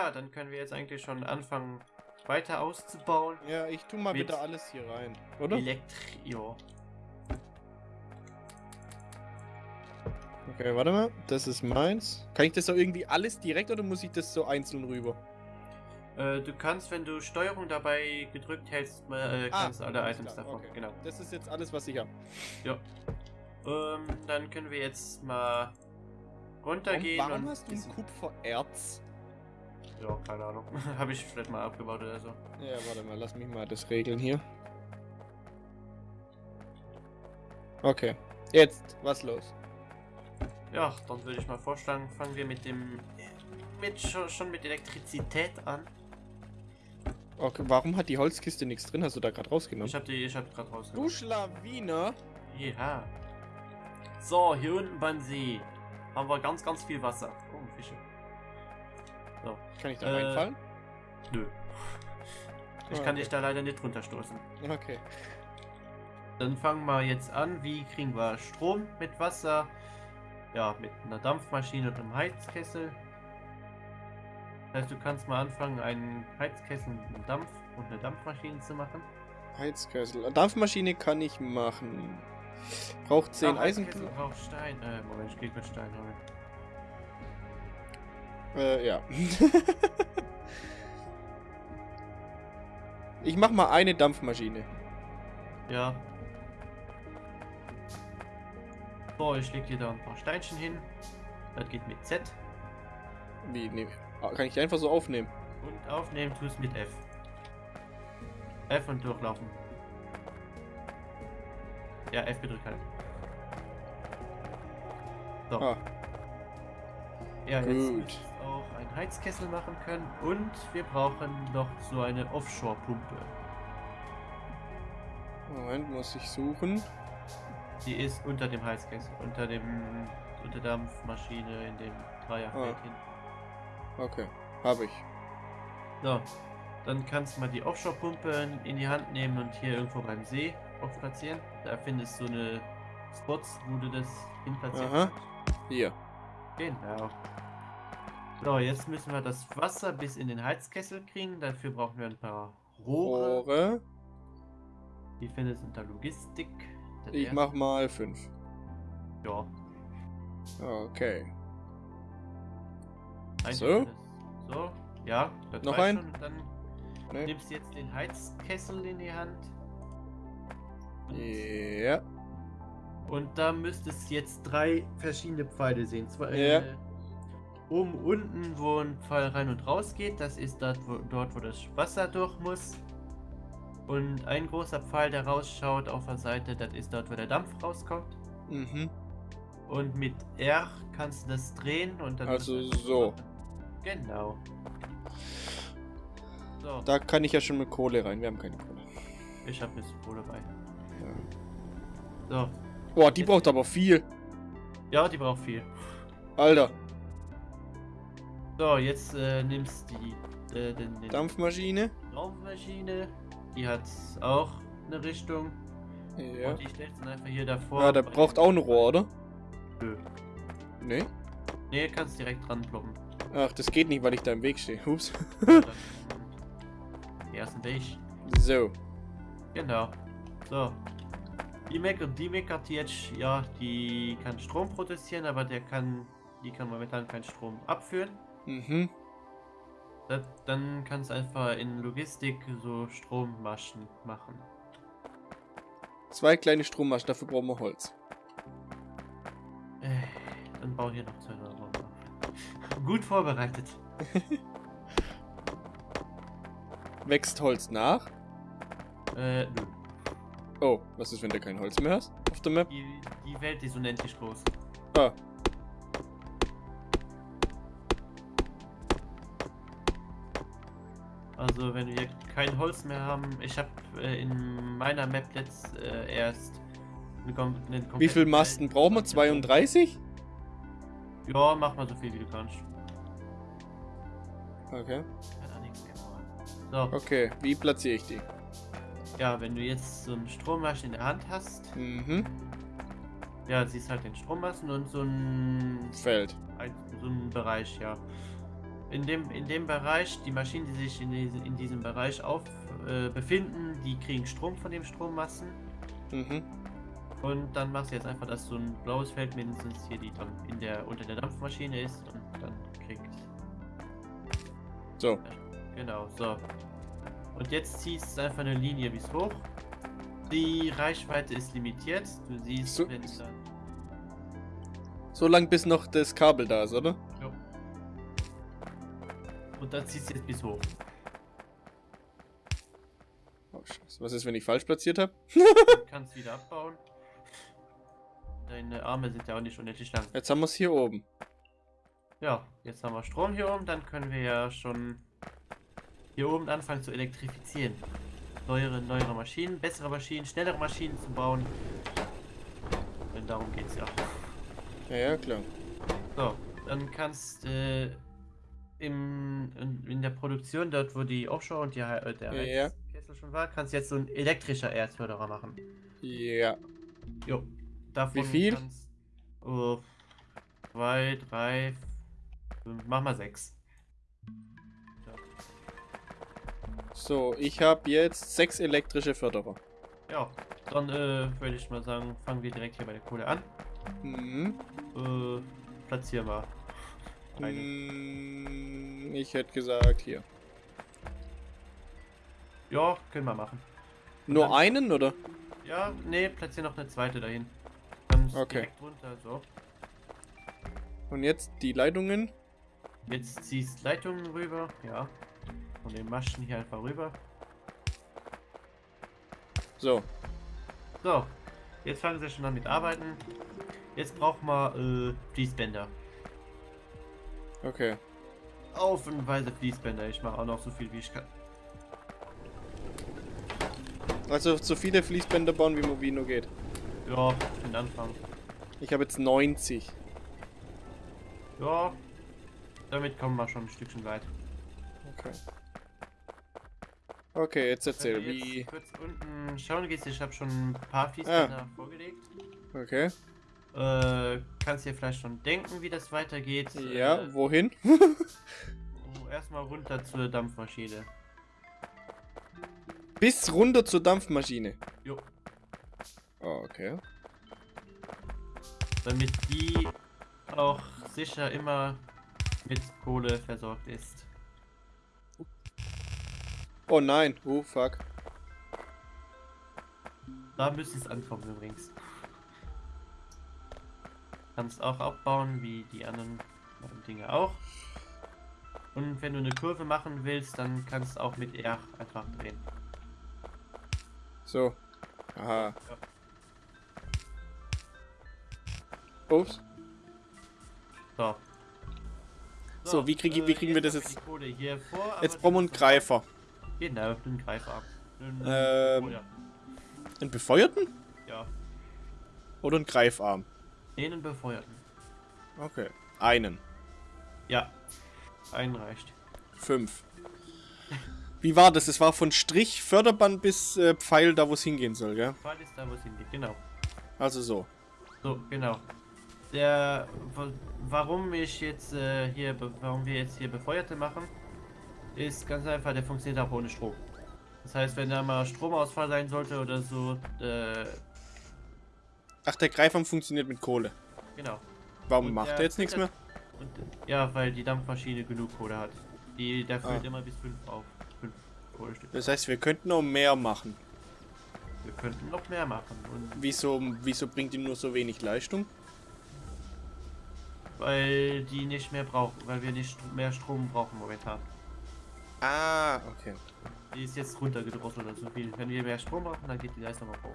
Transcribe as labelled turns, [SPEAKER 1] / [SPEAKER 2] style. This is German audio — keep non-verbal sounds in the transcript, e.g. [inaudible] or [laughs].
[SPEAKER 1] ja, dann können wir jetzt eigentlich schon anfangen, weiter auszubauen.
[SPEAKER 2] Ja, ich tu mal bitte alles hier rein, oder?
[SPEAKER 1] Elektri...
[SPEAKER 2] Okay, warte mal. Das ist meins. Kann ich das so irgendwie alles direkt oder muss ich das so einzeln rüber?
[SPEAKER 1] Äh, du kannst, wenn du Steuerung dabei gedrückt hältst, äh,
[SPEAKER 2] Ah,
[SPEAKER 1] kannst du alle Items
[SPEAKER 2] klar,
[SPEAKER 1] davon.
[SPEAKER 2] okay.
[SPEAKER 1] Genau.
[SPEAKER 2] Das ist jetzt alles, was ich habe.
[SPEAKER 1] Ja. Ähm, dann können wir jetzt mal runtergehen
[SPEAKER 2] warum
[SPEAKER 1] und.
[SPEAKER 2] hast du ein Kupfererz?
[SPEAKER 1] Ja, keine Ahnung. [laughs] Habe ich vielleicht mal abgebaut oder so.
[SPEAKER 2] Ja, warte mal, lass mich mal das regeln hier. Okay. Jetzt, was los?
[SPEAKER 1] Ja, dann würde ich mal vorschlagen, fangen wir mit dem. Mit, schon, schon mit Elektrizität an.
[SPEAKER 2] Okay, warum hat die Holzkiste nichts drin? Hast du da gerade rausgenommen?
[SPEAKER 1] Ich habe die, ich habe gerade
[SPEAKER 2] Du
[SPEAKER 1] rausgenommen.
[SPEAKER 2] Schlawiner!
[SPEAKER 1] Ja. So, hier unten beim See haben wir ganz, ganz viel Wasser. So,
[SPEAKER 2] Kann ich da
[SPEAKER 1] Äh,
[SPEAKER 2] reinfallen?
[SPEAKER 1] nö. Ich kann
[SPEAKER 2] okay.
[SPEAKER 1] dich da leider nicht runterstoßen.
[SPEAKER 2] Okay.
[SPEAKER 1] Dann fangen wir jetzt an. Wie kriegen wir Strom mit Wasser? Ja, mit einer Dampfmaschine und einem Heizkessel. Das heißt, du kannst mal anfangen, einen Heizkessel mit einem Dampf und eine Dampfmaschine zu machen.
[SPEAKER 2] Heizkessel. Dampfmaschine kann ich machen. Braucht 10
[SPEAKER 1] Ah, Heizkessel
[SPEAKER 2] Eisen.
[SPEAKER 1] braucht Stein. Äh, Moment, ich geh kurz Stein holen.
[SPEAKER 2] Äh, ja. [laughs] ich mach mal eine Dampfmaschine.
[SPEAKER 1] Ja. So, ich leg dir da ein paar Steinchen hin. Das geht mit Z.
[SPEAKER 2] Wie, nee. Ah, Kann ich einfach so aufnehmen?
[SPEAKER 1] Und aufnehmen tust mit F. F und durchlaufen. Ja, F gedrückt halt. So.
[SPEAKER 2] Ah,
[SPEAKER 1] ja, jetzt
[SPEAKER 2] gut.
[SPEAKER 1] Einen Heizkessel machen können. Und wir brauchen noch so eine Offshore-Pumpe.
[SPEAKER 2] Moment, muss ich suchen.
[SPEAKER 1] Die ist unter dem Heizkessel, unter dem unter Dampfmaschine in dem Dreierfeld
[SPEAKER 2] Ah.
[SPEAKER 1] hin.
[SPEAKER 2] Okay, habe ich.
[SPEAKER 1] So, dann kannst du mal die Offshore-Pumpe in die Hand nehmen und hier irgendwo beim See auch platzieren. Da findest du so eine Spots, wo du das hin platzieren
[SPEAKER 2] Aha.
[SPEAKER 1] kannst.
[SPEAKER 2] Hier.
[SPEAKER 1] Genau. So, jetzt müssen wir das Wasser bis in den Heizkessel kriegen. Dafür brauchen wir ein paar Rohre.
[SPEAKER 2] Rohre.
[SPEAKER 1] Die findest du unter Logistik. Das
[SPEAKER 2] Ich
[SPEAKER 1] erste-
[SPEAKER 2] mach mal 5.
[SPEAKER 1] Ja.
[SPEAKER 2] Okay.
[SPEAKER 1] eigentlich
[SPEAKER 2] So?
[SPEAKER 1] So, ja. Das
[SPEAKER 2] Noch ein?
[SPEAKER 1] schon. Und dann
[SPEAKER 2] Ne?
[SPEAKER 1] nimmst du jetzt den Heizkessel in die Hand. Und
[SPEAKER 2] Ja.
[SPEAKER 1] Und da müsstest du jetzt drei verschiedene Pfeile sehen. Zwei
[SPEAKER 2] Ja.
[SPEAKER 1] äh, oben unten, wo ein Pfeil rein und raus geht, das ist dort wo, dort, wo das Wasser durch muss. Und ein großer Pfeil, der rausschaut auf der Seite, das ist dort, wo der Dampf rauskommt.
[SPEAKER 2] Mhm.
[SPEAKER 1] Und mit R kannst du das drehen und dann.
[SPEAKER 2] Also so.
[SPEAKER 1] Genau. So,
[SPEAKER 2] Da kann ich ja schon mit Kohle rein. Wir haben keine Kohle.
[SPEAKER 1] ich hab ein bisschen Kohle bei.
[SPEAKER 2] Ja.
[SPEAKER 1] So.
[SPEAKER 2] Boah, die
[SPEAKER 1] Jetzt-
[SPEAKER 2] braucht aber viel.
[SPEAKER 1] Ja, die braucht viel.
[SPEAKER 2] Alter.
[SPEAKER 1] So, jetzt äh, nimmst die äh, den, den
[SPEAKER 2] Dampfmaschine.
[SPEAKER 1] Dampfmaschine. Die hat auch eine Richtung.
[SPEAKER 2] Ja.
[SPEAKER 1] Und die stellst dann einfach hier davor.
[SPEAKER 2] Ja, der braucht auch ein Rohr, oder?
[SPEAKER 1] Nö.
[SPEAKER 2] Nee.
[SPEAKER 1] Nee, kannst direkt dran ploppen.
[SPEAKER 2] Ach, das geht nicht, weil ich da im Weg stehe. Ups. [laughs]
[SPEAKER 1] Ersten Weg.
[SPEAKER 2] So.
[SPEAKER 1] Genau. So. Die Mac und die Mac hat jetzt, ja, die kann Strom produzieren, aber der kann, die kann momentan keinen Strom abführen.
[SPEAKER 2] Mhm.
[SPEAKER 1] Das, dann kannst du einfach in Logistik so Strommaschen machen.
[SPEAKER 2] Zwei kleine Strommaschen, dafür brauchen wir Holz.
[SPEAKER 1] Äh, dann bau hier noch zwei auf. [laughs] Gut vorbereitet. [laughs]
[SPEAKER 2] Wächst Holz nach?
[SPEAKER 1] Äh, nö.
[SPEAKER 2] Oh, was ist, wenn du kein Holz mehr hast? Auf der Map?
[SPEAKER 1] Die, die Welt ist unendlich groß.
[SPEAKER 2] Ah.
[SPEAKER 1] Also wenn wir kein Holz mehr haben, ich habe äh, in meiner Map jetzt äh, erst eine, eine
[SPEAKER 2] Wie viel Masten brauchen wir? 32?
[SPEAKER 1] Ja, mach mal so viel wie du kannst.
[SPEAKER 2] Okay.
[SPEAKER 1] So,
[SPEAKER 2] Okay, wie platziere ich die?
[SPEAKER 1] ja, wenn du jetzt so einen Strommaschen in der Hand hast,
[SPEAKER 2] Mhm.
[SPEAKER 1] ja, siehst halt den Strommaschen und so ein,
[SPEAKER 2] Feld.
[SPEAKER 1] ein so ein Bereich, ja. In dem, in dem Bereich, die Maschinen, die sich in, diese, in diesem Bereich auf, äh, befinden, die kriegen Strom von dem Strommassen.
[SPEAKER 2] Mhm.
[SPEAKER 1] Und dann machst du jetzt einfach, dass so ein blaues Feld mindestens hier die in der unter der Dampfmaschine ist und dann kriegt.
[SPEAKER 2] So.
[SPEAKER 1] Genau, so. Und jetzt ziehst du einfach eine Linie bis hoch. Die Reichweite ist limitiert. Du siehst,
[SPEAKER 2] So-
[SPEAKER 1] wenn dann.
[SPEAKER 2] So lang bis noch das Kabel da ist, oder?
[SPEAKER 1] Und dann ziehst du jetzt bis hoch.
[SPEAKER 2] Oh, Scheiße. Was ist, wenn ich falsch platziert habe?
[SPEAKER 1] Du kannst wieder abbauen. Deine Arme sind ja auch nicht unendlich lang.
[SPEAKER 2] Jetzt haben wir es hier oben.
[SPEAKER 1] Ja, jetzt haben wir Strom hier oben, dann können wir ja schon hier oben anfangen zu elektrifizieren. Neuere, neuere Maschinen, bessere Maschinen, schnellere Maschinen zu bauen. Denn darum geht's ja.
[SPEAKER 2] Ja, ja, klar.
[SPEAKER 1] So, dann kannst äh, im, in, in der Produktion, dort wo die Offshore und die, äh, der
[SPEAKER 2] Ja.
[SPEAKER 1] Heizkessel schon war, kannst du jetzt so ein elektrischer Erdförderer machen.
[SPEAKER 2] Ja.
[SPEAKER 1] Jo. Davon
[SPEAKER 2] Wie viel?
[SPEAKER 1] Kannst, oh, zwei, drei, fünf, mach mal sechs.
[SPEAKER 2] So, ich habe jetzt sechs elektrische Förderer.
[SPEAKER 1] Ja, dann äh, würde ich mal sagen, fangen wir direkt hier bei der Kohle an.
[SPEAKER 2] Mhm.
[SPEAKER 1] Äh, platzieren wir.
[SPEAKER 2] Mm, Ich hätte gesagt hier.
[SPEAKER 1] Ja, können wir machen.
[SPEAKER 2] Nur
[SPEAKER 1] dann-
[SPEAKER 2] einen, oder?
[SPEAKER 1] Ja, nee, platzieren noch eine zweite dahin. Dann
[SPEAKER 2] Okay.
[SPEAKER 1] direkt runter, so.
[SPEAKER 2] Und jetzt die Leitungen.
[SPEAKER 1] Jetzt ziehst Leitungen rüber, ja. Von den Maschen hier einfach rüber.
[SPEAKER 2] So.
[SPEAKER 1] So, jetzt fangen sie schon an mit Arbeiten. Jetzt braucht man äh, Fließbänder.
[SPEAKER 2] Okay.
[SPEAKER 1] Aufenweise Fließbänder. Ich mache auch noch so viel wie ich kann.
[SPEAKER 2] Also so viele Fließbänder bauen, wie Movino geht.
[SPEAKER 1] Ja, den Anfang.
[SPEAKER 2] Ich habe jetzt 90.
[SPEAKER 1] Ja, damit kommen wir schon ein Stückchen weit.
[SPEAKER 2] Okay. Okay, jetzt erzähl, wie.
[SPEAKER 1] kurz unten schauen gehst, ich habe schon ein paar Fließbänder vorgelegt.
[SPEAKER 2] Okay.
[SPEAKER 1] Äh, kannst dir vielleicht schon denken, wie das weitergeht.
[SPEAKER 2] Ja,
[SPEAKER 1] Äh,
[SPEAKER 2] wohin? [laughs]
[SPEAKER 1] oh, erstmal runter zur Dampfmaschine.
[SPEAKER 2] Bis runter zur Dampfmaschine.
[SPEAKER 1] Jo,
[SPEAKER 2] Oh, okay.
[SPEAKER 1] damit die auch sicher immer mit Kohle versorgt ist.
[SPEAKER 2] Oh nein. Oh, fuck.
[SPEAKER 1] Da müsste es ankommen übrigens. Kannst auch abbauen, wie die anderen Dinge auch. Und wenn du eine Kurve machen willst, dann kannst du auch mit R einfach drehen.
[SPEAKER 2] So. Aha.
[SPEAKER 1] Ja.
[SPEAKER 2] Ups.
[SPEAKER 1] So.
[SPEAKER 2] So, wie krieg ich- wie kriegen wir das jetzt-
[SPEAKER 1] vor,
[SPEAKER 2] Jetzt brauchen wir einen Greifer.
[SPEAKER 1] Genau, einen Greifarm. Einen-
[SPEAKER 2] Ähm. Einen befeuerten?
[SPEAKER 1] ja,
[SPEAKER 2] Oder einen Greifarm?
[SPEAKER 1] Einen befeuerten.
[SPEAKER 2] Okay. Einen.
[SPEAKER 1] Ja, einen reicht.
[SPEAKER 2] Fünf. Wie war das? Es war von Strich, Förderband bis äh, Pfeil, da wo es hingehen soll, gell?
[SPEAKER 1] Pfeil ist da, wo es hingeht, genau.
[SPEAKER 2] Also so.
[SPEAKER 1] So, genau. Der, wa- warum ich jetzt äh, hier, warum wir jetzt hier Befeuerte machen, ist ganz einfach, der funktioniert auch ohne Strom. Das heißt, wenn da mal Stromausfall sein sollte oder so, äh,
[SPEAKER 2] Ach, der Greifarm funktioniert mit Kohle.
[SPEAKER 1] genau.
[SPEAKER 2] Warum
[SPEAKER 1] Und
[SPEAKER 2] macht er jetzt nichts mehr?
[SPEAKER 1] Und, ja, weil die Dampfmaschine genug Kohle hat. Die, der füllt
[SPEAKER 2] Ah.
[SPEAKER 1] immer bis 5 auf. 5 Kohlestücke.
[SPEAKER 2] Das heißt, wir könnten noch mehr machen.
[SPEAKER 1] Wir könnten noch mehr machen. Und
[SPEAKER 2] Wieso, wieso bringt die nur so wenig Leistung?
[SPEAKER 1] weil die nicht mehr brauchen, weil wir nicht mehr Strom brauchen momentan.
[SPEAKER 2] Ah, okay.
[SPEAKER 1] Die ist jetzt runtergedrosselt oder so viel. Wenn wir mehr Strom brauchen, dann geht die Leistung auch hoch.